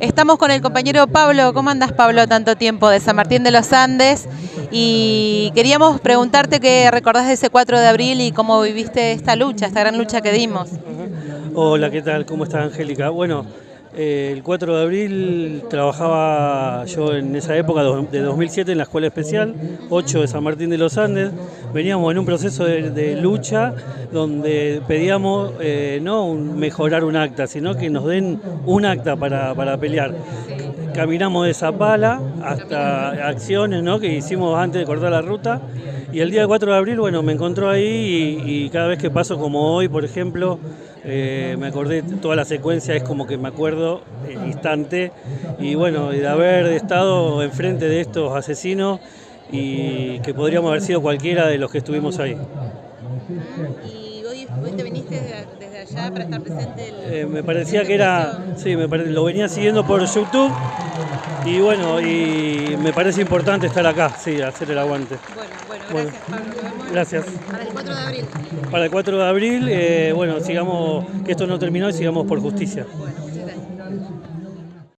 Estamos con el compañero Pablo. ¿Cómo andas, Pablo, tanto tiempo de San Martín de los Andes? Y queríamos preguntarte qué recordás de ese 4 de abril y cómo viviste esta lucha, esta gran lucha que dimos. Hola, ¿qué tal? ¿Cómo estás, Angélica? Bueno, eh, el 4 de abril trabajaba yo en esa época de 2007 en la Escuela Especial 8 de San Martín de los Andes. Veníamos en un proceso de, lucha donde pedíamos eh, no mejorar un acta, sino que nos den un acta para, pelear. Caminamos de Zapala hasta acciones ¿no? que hicimos antes de cortar la ruta y el día 4 de abril bueno, me encontró ahí y cada vez que paso como hoy, por ejemplo, eh, me acordé, toda la secuencia es como que me acuerdo el instante y bueno, de haber estado enfrente de estos asesinos y que podríamos haber sido cualquiera de los que estuvimos ahí. ¿Y hoy, te viniste desde, allá para estar presente? Eh, me parecía que era, sí, me lo venía siguiendo por YouTube y bueno, y me parece importante estar acá, sí, hacer el aguante. Bueno, bueno, gracias, Pablo. Gracias. Para el 4 de abril. Para el 4 de abril, eh, bueno, sigamos, que esto no terminó y sigamos por justicia. Bueno, muchas gracias.